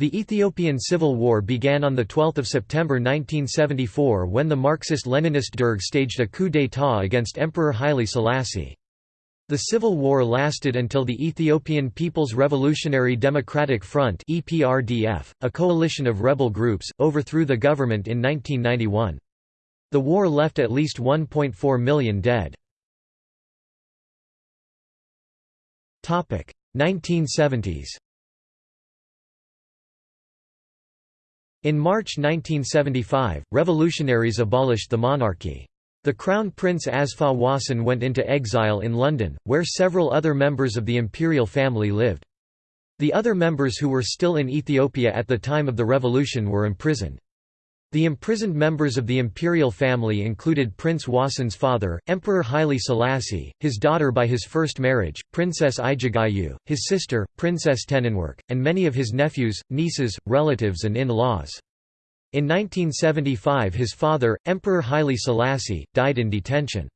The Ethiopian Civil War began on 12 September 1974 when the Marxist-Leninist Derg staged a coup d'état against Emperor Haile Selassie. The civil war lasted until the Ethiopian People's Revolutionary Democratic Front a coalition of rebel groups, overthrew the government in 1991. The war left at least 1.4 million dead. Topic: 1970s. In March 1975, revolutionaries abolished the monarchy. The Crown Prince Asfaw Wossen went into exile in London, where several other members of the imperial family lived. The other members who were still in Ethiopia at the time of the revolution were imprisoned. The imprisoned members of the imperial family included Prince Wossen's father, Emperor Haile Selassie, his daughter by his first marriage, Princess Ijigayehu, his sister, Princess Tenagnework, and many of his nephews, nieces, relatives and in-laws. In 1975 his father, Emperor Haile Selassie, died in detention.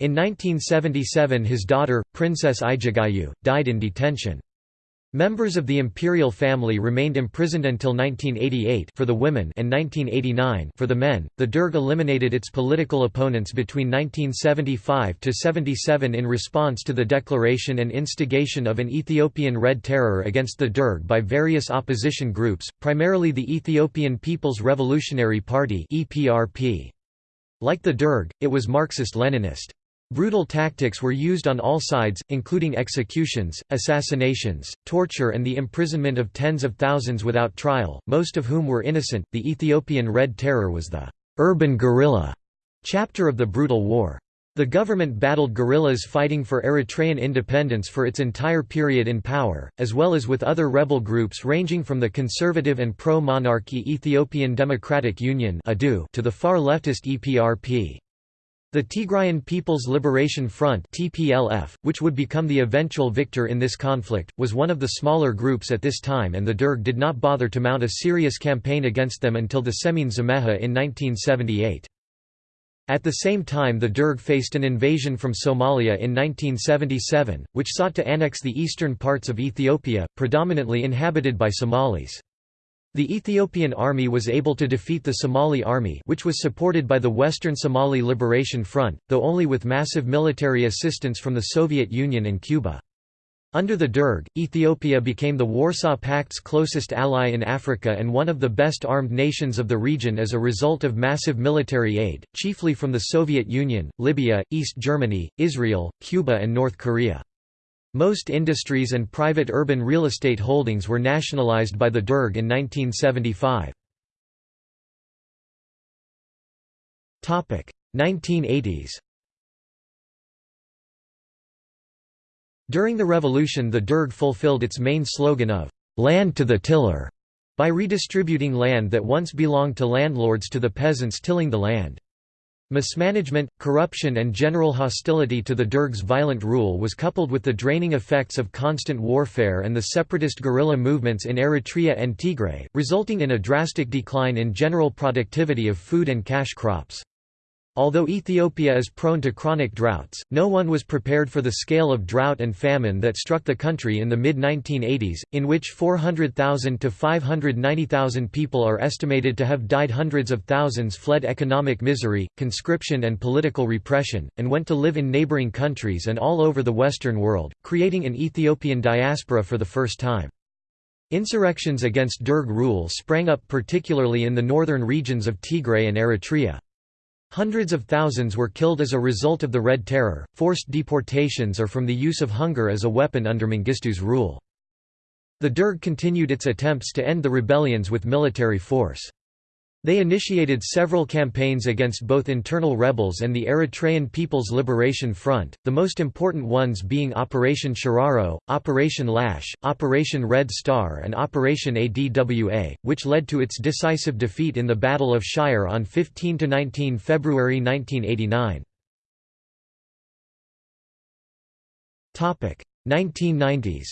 In 1977 his daughter, Princess Ijigayehu, died in detention. Members of the imperial family remained imprisoned until 1988 for the women and 1989 for the men. The Derg eliminated its political opponents between 1975 to 77 in response to the declaration and instigation of an Ethiopian Red Terror against the Derg by various opposition groups, primarily the Ethiopian People's Revolutionary Party (EPRP). Like the Derg, it was Marxist-Leninist. Brutal tactics were used on all sides, including executions, assassinations, torture, and the imprisonment of tens of thousands without trial, most of whom were innocent. The Ethiopian Red Terror was the urban guerrilla chapter of the brutal war. The government battled guerrillas fighting for Eritrean independence for its entire period in power, as well as with other rebel groups ranging from the conservative and pro-monarchy Ethiopian Democratic Union to the far leftist EPRP. The Tigrayan People's Liberation Front (TPLF), which would become the eventual victor in this conflict, was one of the smaller groups at this time and the Derg did not bother to mount a serious campaign against them until the Semine Zemecha in 1978. At the same time the Derg faced an invasion from Somalia in 1977, which sought to annex the eastern parts of Ethiopia, predominantly inhabited by Somalis. The Ethiopian army was able to defeat the Somali army which was supported by the Western Somali Liberation Front, though only with massive military assistance from the Soviet Union and Cuba. Under the Derg, Ethiopia became the Warsaw Pact's closest ally in Africa and one of the best armed nations of the region as a result of massive military aid, chiefly from the Soviet Union, Libya, East Germany, Israel, Cuba and North Korea. Most industries and private urban real estate holdings were nationalized by the Derg in 1975. 1980s During the revolution the Derg fulfilled its main slogan of, "'Land to the tiller' by redistributing land that once belonged to landlords to the peasants tilling the land. Mismanagement, corruption and general hostility to the Derg's violent rule was coupled with the draining effects of constant warfare and the separatist guerrilla movements in Eritrea and Tigray, resulting in a drastic decline in general productivity of food and cash crops. Although Ethiopia is prone to chronic droughts, no one was prepared for the scale of drought and famine that struck the country in the mid-1980s, in which 400,000 to 590,000 people are estimated to have died hundreds of thousands fled economic misery, conscription and political repression, and went to live in neighboring countries and all over the Western world, creating an Ethiopian diaspora for the first time. Insurrections against Derg rule sprang up particularly in the northern regions of Tigray and Eritrea. Hundreds of thousands were killed as a result of the Red Terror, forced deportations or from the use of hunger as a weapon under Mengistu's rule. The Derg continued its attempts to end the rebellions with military force. They initiated several campaigns against both internal rebels and the Eritrean People's Liberation Front, the most important ones being Operation Shiraro, Operation Lash, Operation Red Star and Operation ADWA, which led to its decisive defeat in the Battle of Shire on 15–19 February 1989. 1990s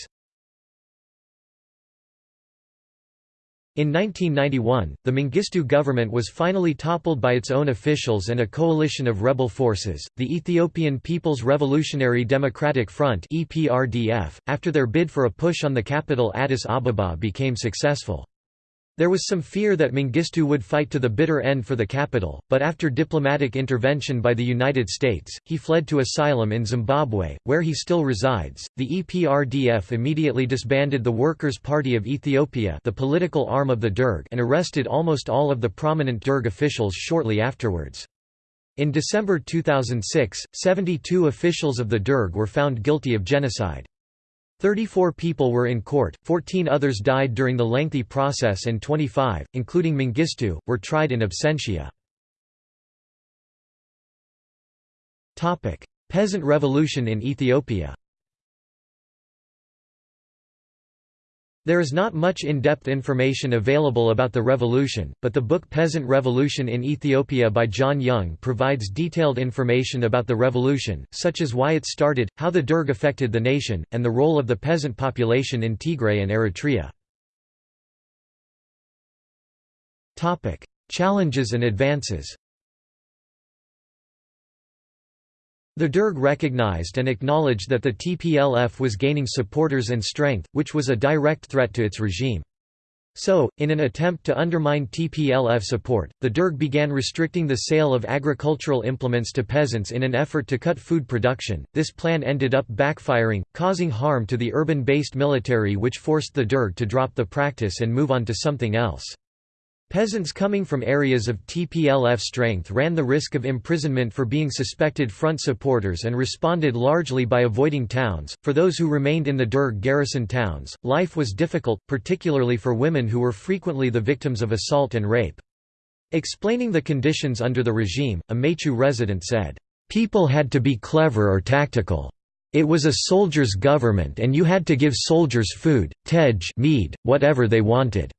In 1991, the Mengistu government was finally toppled by its own officials and a coalition of rebel forces, the Ethiopian People's Revolutionary Democratic Front (EPRDF), after their bid for a push on the capital Addis Ababa became successful. There was some fear that Mengistu would fight to the bitter end for the capital, but after diplomatic intervention by the United States, he fled to asylum in Zimbabwe, where he still resides. The EPRDF immediately disbanded the Workers' Party of Ethiopia, the political arm of the Derg, and arrested almost all of the prominent Derg officials shortly afterwards. In December 2006, 72 officials of the Derg were found guilty of genocide. 34 people were in court, 14 others died during the lengthy process and 25, including Mengistu, were tried in absentia. Peasant revolution in Ethiopia There is not much in-depth information available about the revolution, but the book Peasant Revolution in Ethiopia by John Young provides detailed information about the revolution, such as why it started, how the Derg affected the nation, and the role of the peasant population in Tigray and Eritrea. Challenges and advances The Derg recognized and acknowledged that the TPLF was gaining supporters and strength, which was a direct threat to its regime. So, in an attempt to undermine TPLF support, the Derg began restricting the sale of agricultural implements to peasants in an effort to cut food production. This plan ended up backfiring, causing harm to the urban based military, which forced the Derg to drop the practice and move on to something else. Peasants coming from areas of TPLF strength ran the risk of imprisonment for being suspected front supporters and responded largely by avoiding towns. For those who remained in the Derg garrison towns, life was difficult, particularly for women who were frequently the victims of assault and rape. Explaining the conditions under the regime, a Mechu resident said, People had to be clever or tactical. It was a soldier's government and you had to give soldiers food, tej mead, whatever they wanted.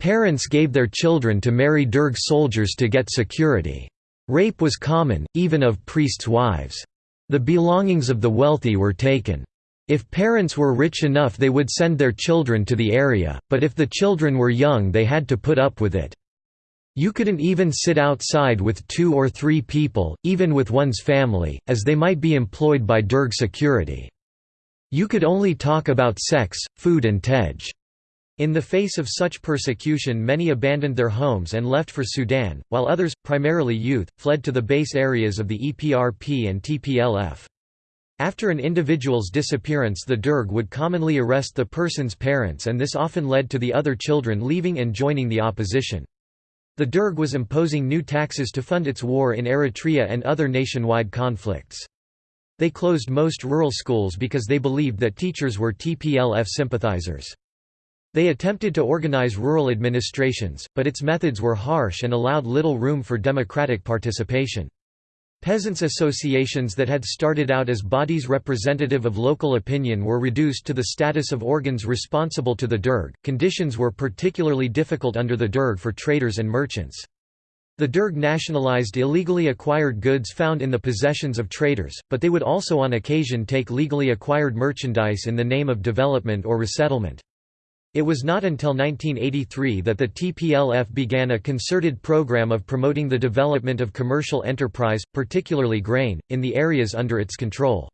Parents gave their children to marry Derg soldiers to get security. Rape was common, even of priests' wives. The belongings of the wealthy were taken. If parents were rich enough they would send their children to the area, but if the children were young they had to put up with it. You couldn't even sit outside with two or three people, even with one's family, as they might be employed by Derg security. You could only talk about sex, food and tej. In the face of such persecution many abandoned their homes and left for Sudan, while others, primarily youth, fled to the base areas of the EPRP and TPLF. After an individual's disappearance the Derg would commonly arrest the person's parents and this often led to the other children leaving and joining the opposition. The Derg was imposing new taxes to fund its war in Eritrea and other nationwide conflicts. They closed most rural schools because they believed that teachers were TPLF sympathizers. They attempted to organize rural administrations, but its methods were harsh and allowed little room for democratic participation. Peasants' associations that had started out as bodies representative of local opinion were reduced to the status of organs responsible to the Derg. Conditions were particularly difficult under the Derg for traders and merchants. The Derg nationalized illegally acquired goods found in the possessions of traders, but they would also on occasion take legally acquired merchandise in the name of development or resettlement. It was not until 1983 that the TPLF began a concerted program of promoting the development of commercial enterprise, particularly grain, in the areas under its control.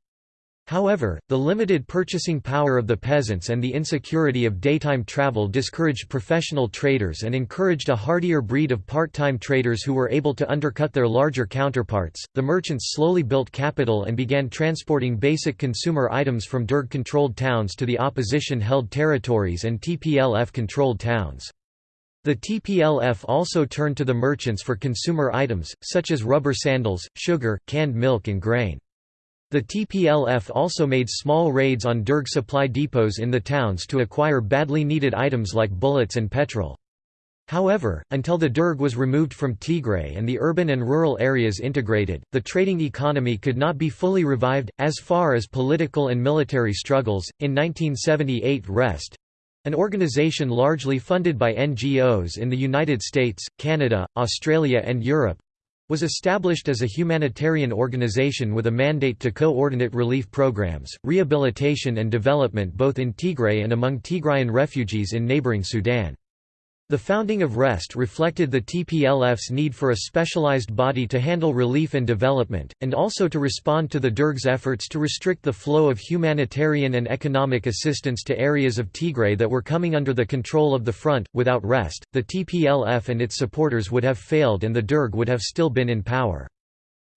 However, the limited purchasing power of the peasants and the insecurity of daytime travel discouraged professional traders and encouraged a hardier breed of part time traders who were able to undercut their larger counterparts. The merchants slowly built capital and began transporting basic consumer items from Derg controlled towns to the opposition held territories and TPLF controlled towns. The TPLF also turned to the merchants for consumer items, such as rubber sandals, sugar, canned milk, and grain. The TPLF also made small raids on Derg supply depots in the towns to acquire badly needed items like bullets and petrol. However, until the Derg was removed from Tigray and the urban and rural areas integrated, the trading economy could not be fully revived. As far as political and military struggles, in 1978 REST an organization largely funded by NGOs in the United States, Canada, Australia, and Europe was established as a humanitarian organization with a mandate to coordinate relief programs, rehabilitation and development both in Tigray and among Tigrayan refugees in neighboring Sudan. The founding of REST reflected the TPLF's need for a specialized body to handle relief and development, and also to respond to the Derg's efforts to restrict the flow of humanitarian and economic assistance to areas of Tigray that were coming under the control of the front. Without REST, the TPLF and its supporters would have failed and the Derg would have still been in power.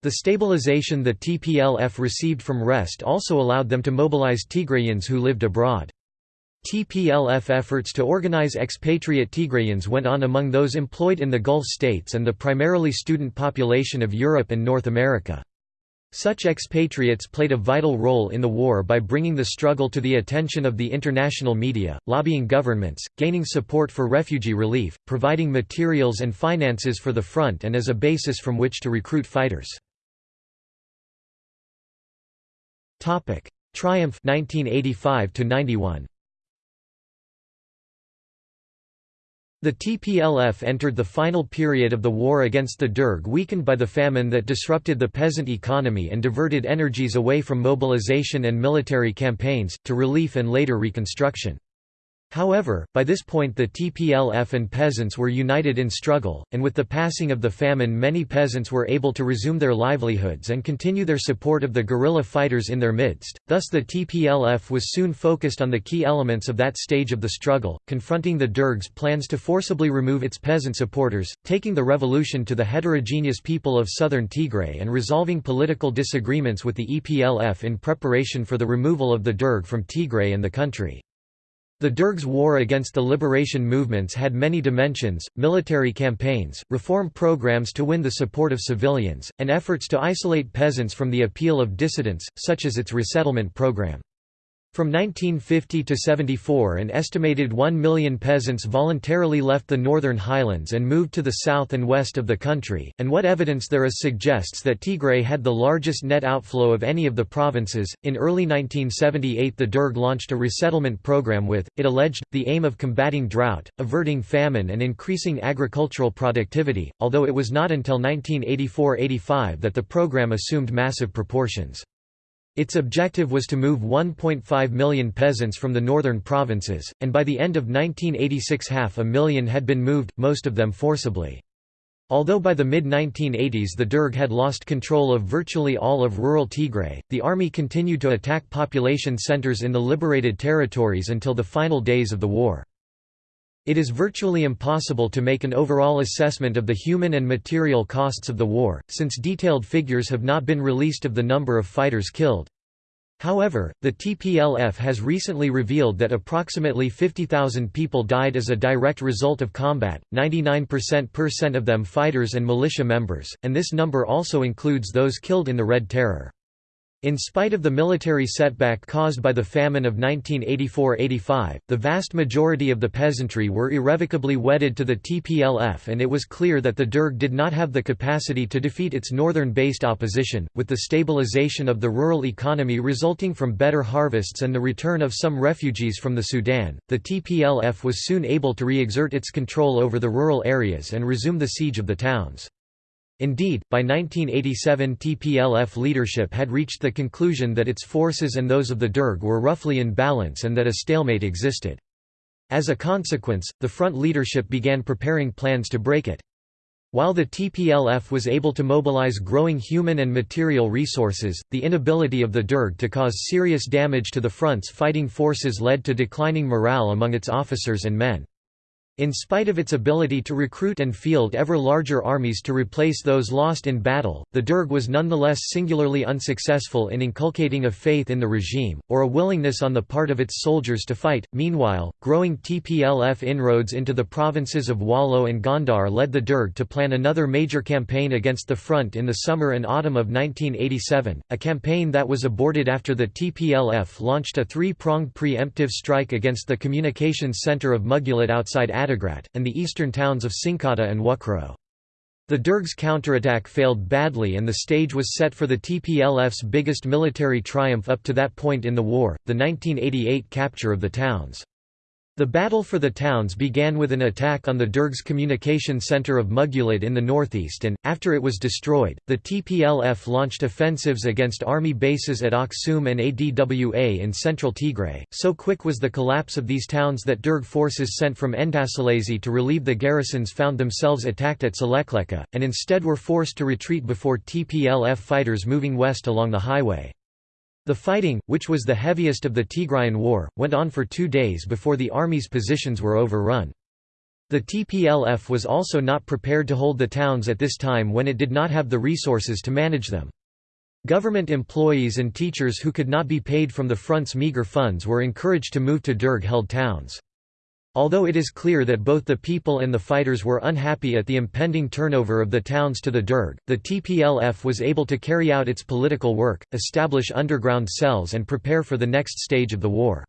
The stabilization the TPLF received from REST also allowed them to mobilize Tigrayans who lived abroad. TPLF efforts to organize expatriate Tigrayans went on among those employed in the Gulf states and the primarily student population of Europe and North America. Such expatriates played a vital role in the war by bringing the struggle to the attention of the international media, lobbying governments, gaining support for refugee relief, providing materials and finances for the front and as a basis from which to recruit fighters. Triumph 1985 91 The TPLF entered the final period of the war against the Derg weakened by the famine that disrupted the peasant economy and diverted energies away from mobilization and military campaigns, to relief and later reconstruction. However, by this point the TPLF and peasants were united in struggle, and with the passing of the famine many peasants were able to resume their livelihoods and continue their support of the guerrilla fighters in their midst, thus the TPLF was soon focused on the key elements of that stage of the struggle, confronting the Derg's plans to forcibly remove its peasant supporters, taking the revolution to the heterogeneous people of southern Tigray and resolving political disagreements with the EPLF in preparation for the removal of the Derg from Tigray and the country. The Derg's war against the liberation movements had many dimensions, military campaigns, reform programs to win the support of civilians, and efforts to isolate peasants from the appeal of dissidents, such as its resettlement program. From 1950 to 74 an estimated 1 million peasants voluntarily left the northern highlands and moved to the south and west of the country, and what evidence there is suggests that Tigray had the largest net outflow of any of the provinces. In early 1978 the Derg launched a resettlement program with, it alleged, the aim of combating drought, averting famine and increasing agricultural productivity, although it was not until 1984–85 that the program assumed massive proportions. Its objective was to move 1.5 million peasants from the northern provinces, and by the end of 1986 half a million had been moved, most of them forcibly. Although by the mid-1980s the Derg had lost control of virtually all of rural Tigray, the army continued to attack population centers in the liberated territories until the final days of the war. It is virtually impossible to make an overall assessment of the human and material costs of the war, since detailed figures have not been released of the number of fighters killed. However, the TPLF has recently revealed that approximately 50,000 people died as a direct result of combat, 99% of them fighters and militia members, and this number also includes those killed in the Red Terror. In spite of the military setback caused by the famine of 1984–85, the vast majority of the peasantry were irrevocably wedded to the TPLF and it was clear that the Derg did not have the capacity to defeat its northern-based opposition. With the stabilization of the rural economy resulting from better harvests and the return of some refugees from the Sudan, the TPLF was soon able to re-exert its control over the rural areas and resume the siege of the towns. Indeed, by 1987 TPLF leadership had reached the conclusion that its forces and those of the Derg were roughly in balance and that a stalemate existed. As a consequence, the front leadership began preparing plans to break it. While the TPLF was able to mobilize growing human and material resources, the inability of the Derg to cause serious damage to the front's fighting forces led to declining morale among its officers and men. In spite of its ability to recruit and field ever larger armies to replace those lost in battle, the Derg was nonetheless singularly unsuccessful in inculcating a faith in the regime, or a willingness on the part of its soldiers to fight. Meanwhile, growing TPLF inroads into the provinces of Wollo and Gondar led the Derg to plan another major campaign against the front in the summer and autumn of 1987, a campaign that was aborted after the TPLF launched a three-pronged preemptive strike against the communications center of Mugulet outside and the eastern towns of Sinkata and Wukro. The Derg's counterattack failed badly and the stage was set for the TPLF's biggest military triumph up to that point in the war, the 1988 capture of the towns. The battle for the towns began with an attack on the Derg's communication center of Mughulad in the northeast and, after it was destroyed, the TPLF launched offensives against army bases at Aksum and Adwa in central Tigray. So quick was the collapse of these towns that Derg forces sent from Endaselassie to relieve the garrisons found themselves attacked at Selekleka, and instead were forced to retreat before TPLF fighters moving west along the highway. The fighting, which was the heaviest of the Tigrayan War, went on for two days before the army's positions were overrun. The TPLF was also not prepared to hold the towns at this time when it did not have the resources to manage them. Government employees and teachers who could not be paid from the front's meager funds were encouraged to move to Derg-held towns. Although it is clear that both the people and the fighters were unhappy at the impending turnover of the towns to the Derg, the TPLF was able to carry out its political work, establish underground cells and prepare for the next stage of the war.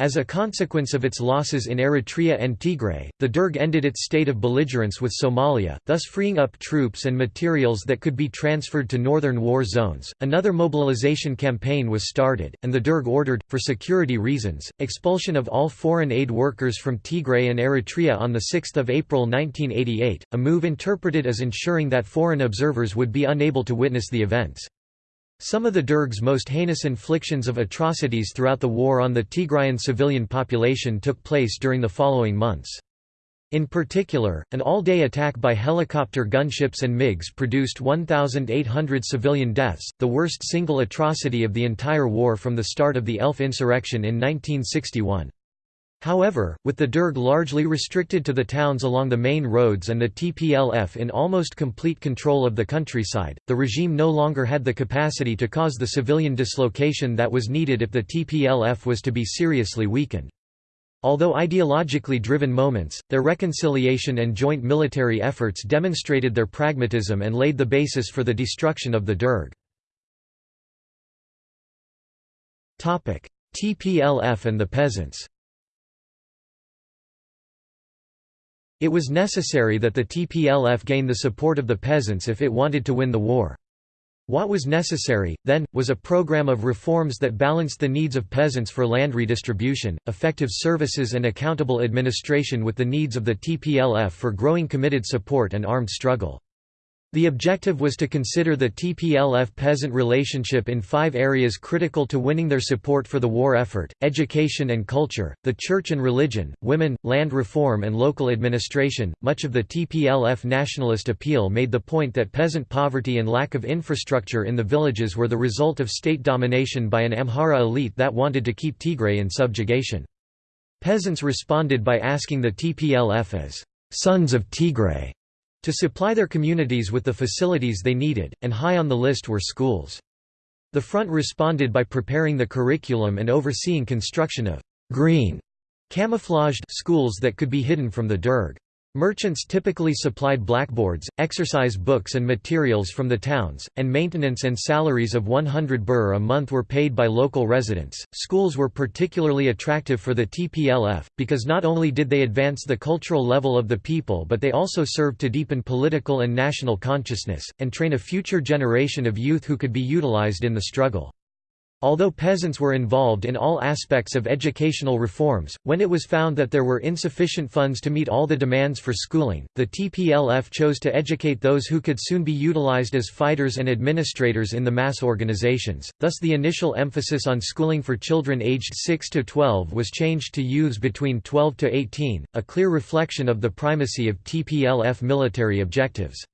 As a consequence of its losses in Eritrea and Tigray, the Derg ended its state of belligerence with Somalia, thus freeing up troops and materials that could be transferred to northern war zones. Another mobilization campaign was started, and the Derg ordered, for security reasons, expulsion of all foreign aid workers from Tigray and Eritrea on 6 April 1988, a move interpreted as ensuring that foreign observers would be unable to witness the events. Some of the Derg's most heinous inflictions of atrocities throughout the war on the Tigrayan civilian population took place during the following months. In particular, an all-day attack by helicopter gunships and MiGs produced 1,800 civilian deaths, the worst single atrocity of the entire war from the start of the ELF insurrection in 1961. However, with the Derg largely restricted to the towns along the main roads and the TPLF in almost complete control of the countryside, the regime no longer had the capacity to cause the civilian dislocation that was needed if the TPLF was to be seriously weakened. Although ideologically driven moments, their reconciliation and joint military efforts demonstrated their pragmatism and laid the basis for the destruction of the Derg. TPLF and the peasants It was necessary that the TPLF gain the support of the peasants if it wanted to win the war. What was necessary, then, was a program of reforms that balanced the needs of peasants for land redistribution, effective services and accountable administration with the needs of the TPLF for growing committed support and armed struggle. The objective was to consider the TPLF-peasant relationship in five areas critical to winning their support for the war effort, education and culture, the church and religion, women, land reform and local administration. Much of the TPLF nationalist appeal made the point that peasant poverty and lack of infrastructure in the villages were the result of state domination by an Amhara elite that wanted to keep Tigray in subjugation. Peasants responded by asking the TPLF as sons of Tigray to supply their communities with the facilities they needed, and high on the list were schools. The front responded by preparing the curriculum and overseeing construction of green camouflaged schools that could be hidden from the Derg. Merchants typically supplied blackboards, exercise books and materials from the towns, and maintenance and salaries of 100 birr a month were paid by local residents. Schools were particularly attractive for the TPLF, because not only did they advance the cultural level of the people but they also served to deepen political and national consciousness, and train a future generation of youth who could be utilized in the struggle. Although peasants were involved in all aspects of educational reforms, when it was found that there were insufficient funds to meet all the demands for schooling, the TPLF chose to educate those who could soon be utilized as fighters and administrators in the mass organizations, thus the initial emphasis on schooling for children aged 6 to 12 was changed to youths between 12 to 18, a clear reflection of the primacy of TPLF military objectives.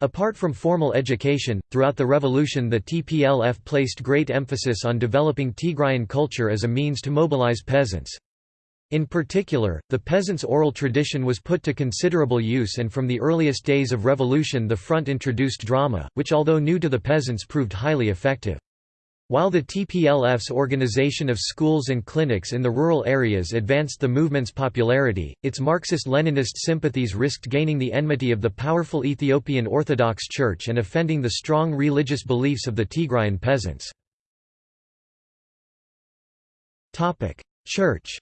Apart from formal education, throughout the revolution the TPLF placed great emphasis on developing Tigrayan culture as a means to mobilize peasants. In particular, the peasants' oral tradition was put to considerable use and from the earliest days of revolution the front introduced drama, which although new to the peasants proved highly effective. While the TPLF's organization of schools and clinics in the rural areas advanced the movement's popularity, its Marxist-Leninist sympathies risked gaining the enmity of the powerful Ethiopian Orthodox Church and offending the strong religious beliefs of the Tigrayan peasants. Church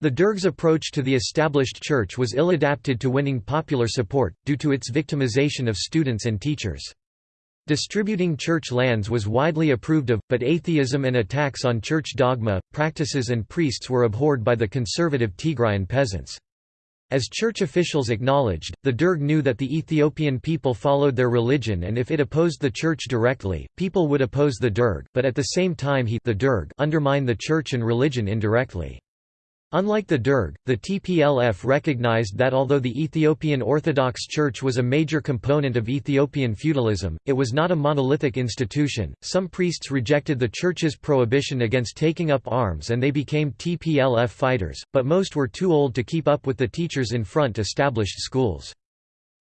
The Derg's approach to the established church was ill-adapted to winning popular support, due to its victimization of students and teachers. Distributing church lands was widely approved of, but atheism and attacks on church dogma, practices and priests were abhorred by the conservative Tigrayan peasants. As church officials acknowledged, the Derg knew that the Ethiopian people followed their religion and if it opposed the church directly, people would oppose the Derg but at the same time he the Derg undermine the church and religion indirectly. Unlike the Derg, the TPLF recognized that although the Ethiopian Orthodox Church was a major component of Ethiopian feudalism, it was not a monolithic institution. Some priests rejected the Church's prohibition against taking up arms and they became TPLF fighters, but most were too old to keep up with the teachers in front established schools.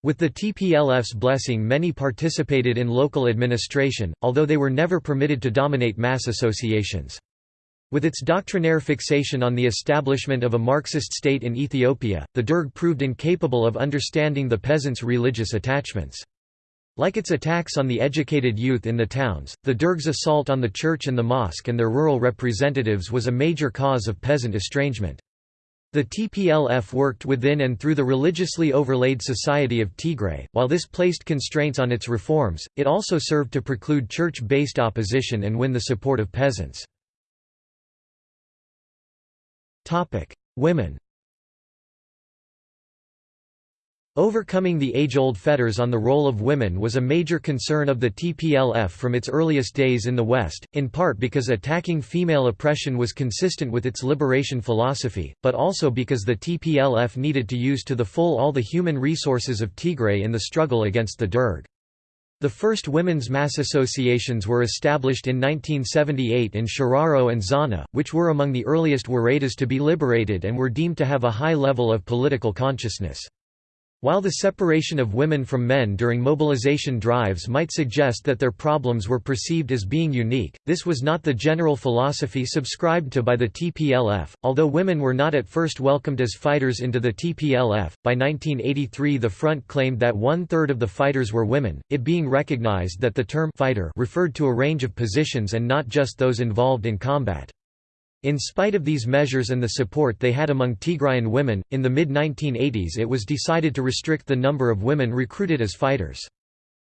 With the TPLF's blessing many participated in local administration, although they were never permitted to dominate mass associations. With its doctrinaire fixation on the establishment of a Marxist state in Ethiopia, the Derg proved incapable of understanding the peasants' religious attachments. Like its attacks on the educated youth in the towns, the Derg's assault on the church and the mosque and their rural representatives was a major cause of peasant estrangement. The TPLF worked within and through the religiously overlaid society of Tigray. While this placed constraints on its reforms, it also served to preclude church-based opposition and win the support of peasants. Topic: Women. Overcoming the age-old fetters on the role of women was a major concern of the TPLF from its earliest days in the West, in part because attacking female oppression was consistent with its liberation philosophy, but also because the TPLF needed to use to the full all the human resources of Tigray in the struggle against the Derg. The first women's mass associations were established in 1978 in Shiraro and Zana, which were among the earliest Woredas to be liberated and were deemed to have a high level of political consciousness. While the separation of women from men during mobilization drives might suggest that their problems were perceived as being unique, this was not the general philosophy subscribed to by the TPLF. Although women were not at first welcomed as fighters into the TPLF, by 1983 the front claimed that one third of the fighters were women, it being recognized that the term fighter referred to a range of positions and not just those involved in combat. In spite of these measures and the support they had among Tigrayan women, in the mid-1980s it was decided to restrict the number of women recruited as fighters.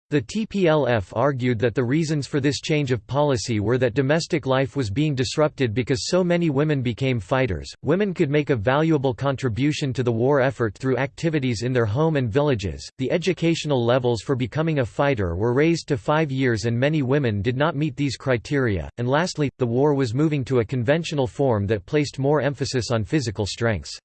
The TPLF argued that the reasons for this change of policy were that domestic life was being disrupted because so many women became fighters. Women could make a valuable contribution to the war effort through activities in their home and villages. The educational levels for becoming a fighter were raised to five years, and many women did not meet these criteria. And lastly, the war was moving to a conventional form that placed more emphasis on physical strengths.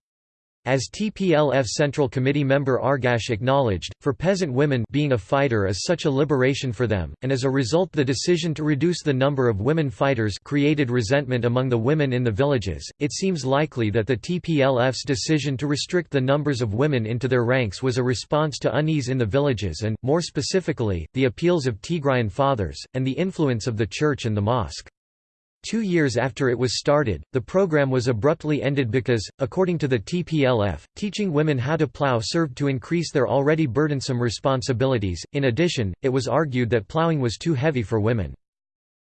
As TPLF Central Committee member Aregash acknowledged, for peasant women being a fighter is such a liberation for them, and as a result the decision to reduce the number of women fighters created resentment among the women in the villages. It seems likely that the TPLF's decision to restrict the numbers of women into their ranks was a response to unease in the villages and, more specifically, the appeals of Tigrayan fathers, and the influence of the church and the mosque. Two years after it was started, the program was abruptly ended because, according to the TPLF, teaching women how to plow served to increase their already burdensome responsibilities. In addition, it was argued that plowing was too heavy for women.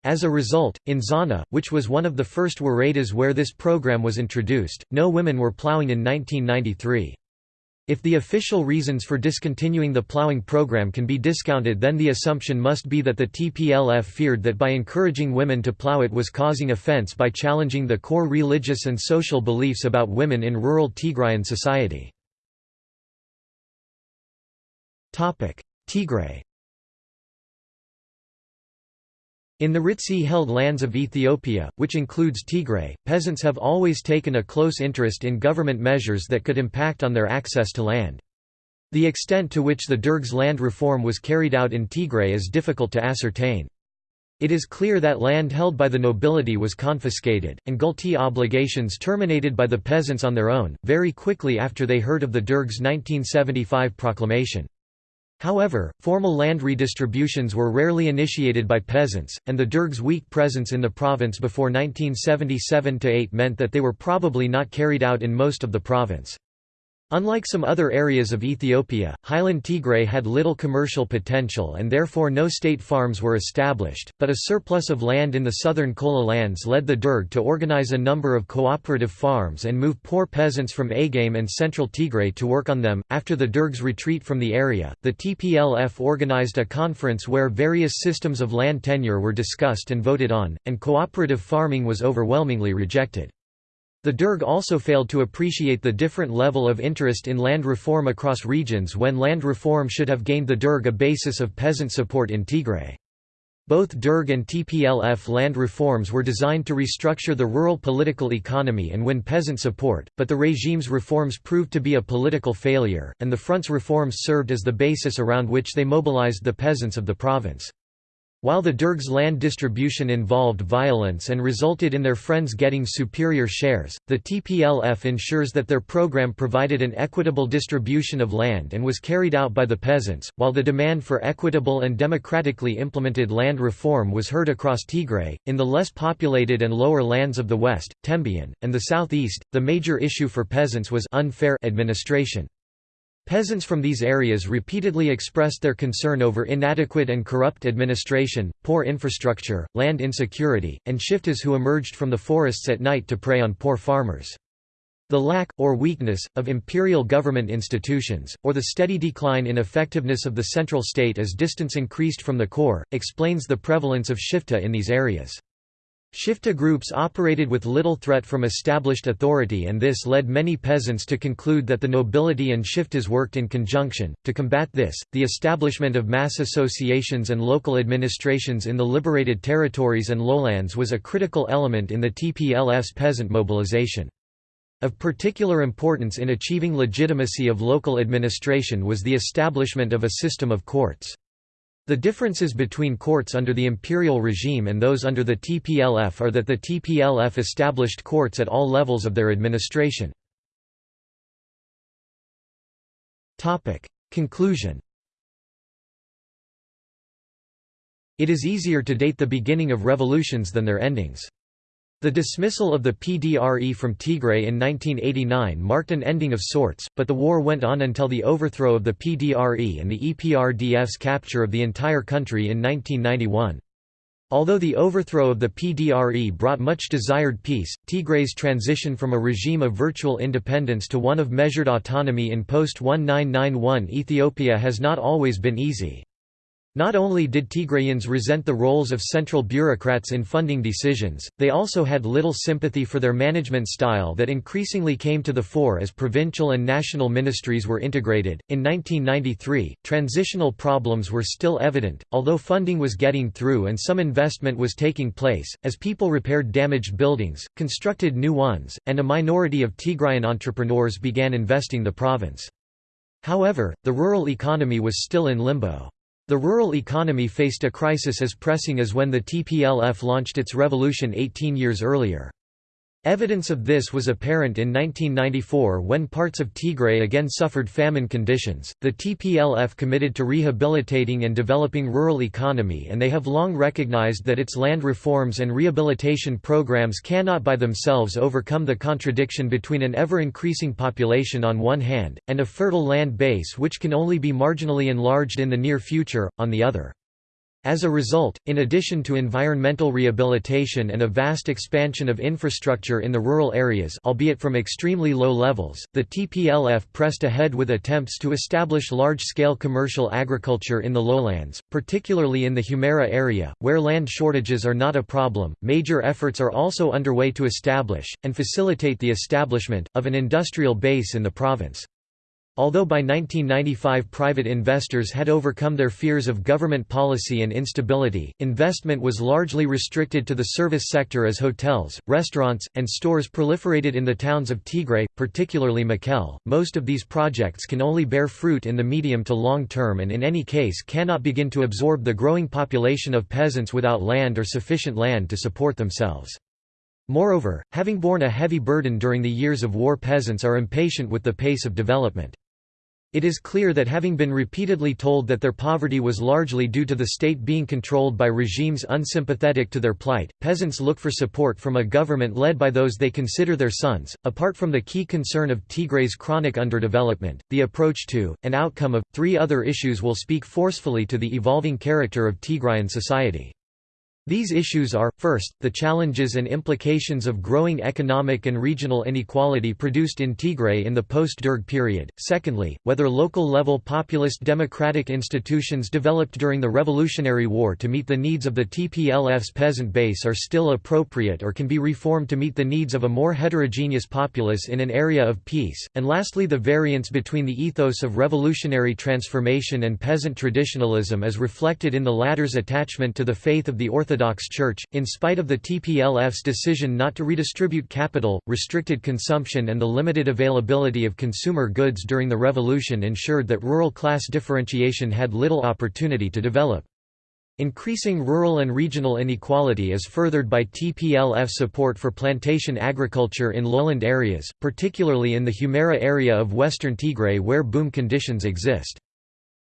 As a result, in Zana, which was one of the first Woredas where this program was introduced, no women were plowing in 1993. If the official reasons for discontinuing the ploughing program can be discounted then the assumption must be that the TPLF feared that by encouraging women to plough it was causing offense by challenging the core religious and social beliefs about women in rural Tigrayan society. Tigray In the rist-held lands of Ethiopia, which includes Tigray, peasants have always taken a close interest in government measures that could impact on their access to land. The extent to which the Derg's land reform was carried out in Tigray is difficult to ascertain. It is clear that land held by the nobility was confiscated, and gult obligations terminated by the peasants on their own, very quickly after they heard of the Derg's 1975 proclamation. However, formal land redistributions were rarely initiated by peasants, and the Derg's weak presence in the province before 1977–8 meant that they were probably not carried out in most of the province. Unlike some other areas of Ethiopia, highland Tigray had little commercial potential and therefore no state farms were established, but a surplus of land in the southern Kola lands led the Derg to organize a number of cooperative farms and move poor peasants from Agame and central Tigray to work on them. After the Derg's retreat from the area, the TPLF organized a conference where various systems of land tenure were discussed and voted on, and cooperative farming was overwhelmingly rejected. The Derg also failed to appreciate the different level of interest in land reform across regions when land reform should have gained the Derg a basis of peasant support in Tigray. Both Derg and TPLF land reforms were designed to restructure the rural political economy and win peasant support, but the regime's reforms proved to be a political failure, and the front's reforms served as the basis around which they mobilized the peasants of the province. While the Derg's land distribution involved violence and resulted in their friends getting superior shares, the TPLF ensures that their program provided an equitable distribution of land and was carried out by the peasants, while the demand for equitable and democratically implemented land reform was heard across Tigray. In the less populated and lower lands of the west, Tembien, and the southeast, the major issue for peasants was unfair administration. Peasants from these areas repeatedly expressed their concern over inadequate and corrupt administration, poor infrastructure, land insecurity, and shiftas who emerged from the forests at night to prey on poor farmers. The lack, or weakness, of imperial government institutions, or the steady decline in effectiveness of the central state as distance increased from the core, explains the prevalence of shifta in these areas. Shifta groups operated with little threat from established authority, and this led many peasants to conclude that the nobility and shiftas worked in conjunction. To combat this, the establishment of mass associations and local administrations in the liberated territories and lowlands was a critical element in the TPLF's peasant mobilization. Of particular importance in achieving legitimacy of local administration was the establishment of a system of courts. The differences between courts under the imperial regime and those under the TPLF are that the TPLF established courts at all levels of their administration. Conclusion It is easier to date the beginning of revolutions than their endings. The dismissal of the PDRE from Tigray in 1989 marked an ending of sorts, but the war went on until the overthrow of the PDRE and the EPRDF's capture of the entire country in 1991. Although the overthrow of the PDRE brought much desired peace, Tigray's transition from a regime of virtual independence to one of measured autonomy in post-1991 Ethiopia has not always been easy. Not only did Tigrayans resent the roles of central bureaucrats in funding decisions, they also had little sympathy for their management style that increasingly came to the fore as provincial and national ministries were integrated. In 1993, transitional problems were still evident, although funding was getting through and some investment was taking place, as people repaired damaged buildings, constructed new ones, and a minority of Tigrayan entrepreneurs began investing the province. However, the rural economy was still in limbo. The rural economy faced a crisis as pressing as when the TPLF launched its revolution 18 years earlier. Evidence of this was apparent in 1994 when parts of Tigray again suffered famine conditions. The TPLF committed to rehabilitating and developing rural economy and they have long recognized that its land reforms and rehabilitation programs cannot by themselves overcome the contradiction between an ever-increasing population on one hand, and a fertile land base which can only be marginally enlarged in the near future, on the other. As a result, in addition to environmental rehabilitation and a vast expansion of infrastructure in the rural areas albeit from extremely low levels, the TPLF pressed ahead with attempts to establish large-scale commercial agriculture in the lowlands, particularly in the Humera area, where land shortages are not a problem. Major efforts are also underway to establish, and facilitate the establishment, of an industrial base in the province. Although by 1995 private investors had overcome their fears of government policy and instability, investment was largely restricted to the service sector as hotels, restaurants, and stores proliferated in the towns of Tigray, particularly Mekelle. Most of these projects can only bear fruit in the medium to long term and in any case cannot begin to absorb the growing population of peasants without land or sufficient land to support themselves. Moreover, having borne a heavy burden during the years of war peasants are impatient with the pace of development. It is clear that having been repeatedly told that their poverty was largely due to the state being controlled by regimes unsympathetic to their plight, peasants look for support from a government led by those they consider their sons. Apart from the key concern of Tigray's chronic underdevelopment, the approach to, and outcome of, three other issues will speak forcefully to the evolving character of Tigrayan society. These issues are, first, the challenges and implications of growing economic and regional inequality produced in Tigray in the post-Derg period, secondly, whether local-level populist democratic institutions developed during the Revolutionary War to meet the needs of the TPLF's peasant base are still appropriate or can be reformed to meet the needs of a more heterogeneous populace in an area of peace, and lastly the variance between the ethos of revolutionary transformation and peasant traditionalism as reflected in the latter's attachment to the faith of the Orthodox Orthodox Church, in spite of the TPLF's decision not to redistribute capital, restricted consumption and the limited availability of consumer goods during the revolution ensured that rural class differentiation had little opportunity to develop. Increasing rural and regional inequality is furthered by TPLF support for plantation agriculture in lowland areas, particularly in the Humera area of western Tigray where boom conditions exist.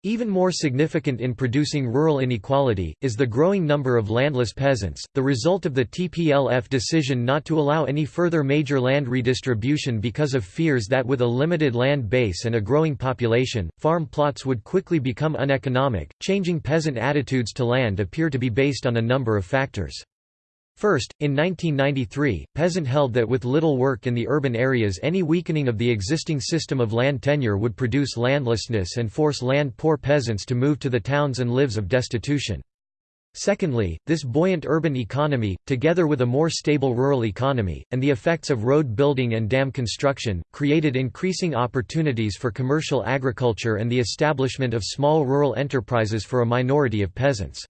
Even more significant in producing rural inequality, is the growing number of landless peasants, the result of the TPLF decision not to allow any further major land redistribution because of fears that with a limited land base and a growing population, farm plots would quickly become uneconomic. Changing peasant attitudes to land appear to be based on a number of factors. First, in 1993, Peasant held that with little work in the urban areas any weakening of the existing system of land tenure would produce landlessness and force land-poor peasants to move to the towns and lives of destitution. Secondly, this buoyant urban economy, together with a more stable rural economy, and the effects of road building and dam construction, created increasing opportunities for commercial agriculture and the establishment of small rural enterprises for a minority of peasants.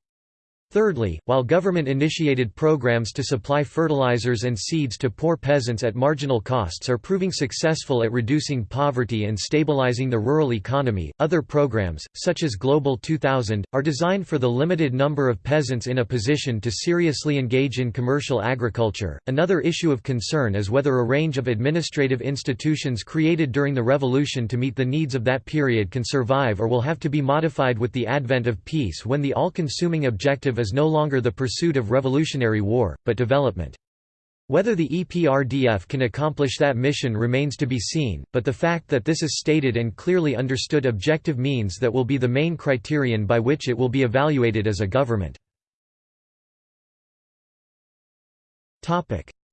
Thirdly, while government-initiated programs to supply fertilizers and seeds to poor peasants at marginal costs are proving successful at reducing poverty and stabilizing the rural economy, other programs, such as Global 2000, are designed for the limited number of peasants in a position to seriously engage in commercial agriculture. Another issue of concern is whether a range of administrative institutions created during the revolution to meet the needs of that period can survive or will have to be modified with the advent of peace when the all-consuming objective is no longer the pursuit of revolutionary war, but development. Whether the EPRDF can accomplish that mission remains to be seen, but the fact that this is stated and clearly understood objective means that will be the main criterion by which it will be evaluated as a government.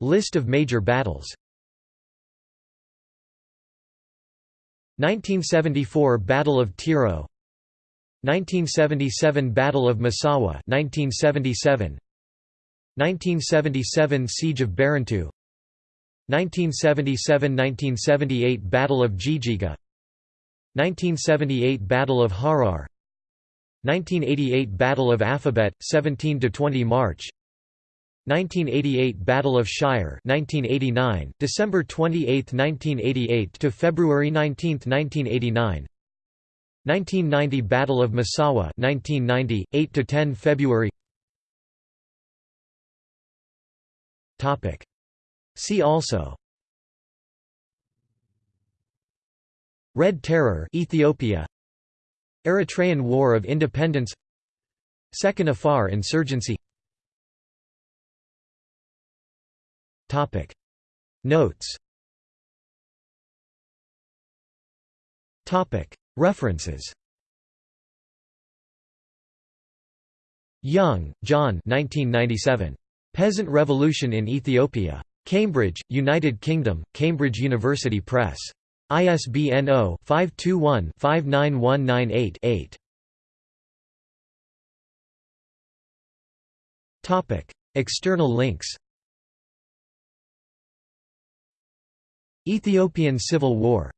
List of major battles 1974 Battle of Tiro 1977 Battle of Massawa 1977 1977 Siege of Barentu 1977–1978 Battle of Jijiga. 1978 Battle of Harar. 1988 Battle of Afabet 17 to 20 March. 1988 Battle of Shire 1989 December 28 1988 to February 19 1989 1990 Battle of Massawa 1990 8 to 10 February. Topic. See also. Red Terror Ethiopia. Eritrean War of Independence. Second Afar insurgency. Topic. Notes. Topic References Young, John 1997. Peasant Revolution in Ethiopia. Cambridge, United Kingdom, Cambridge University Press. ISBN 0-521-59198-8. External links Ethiopian Civil War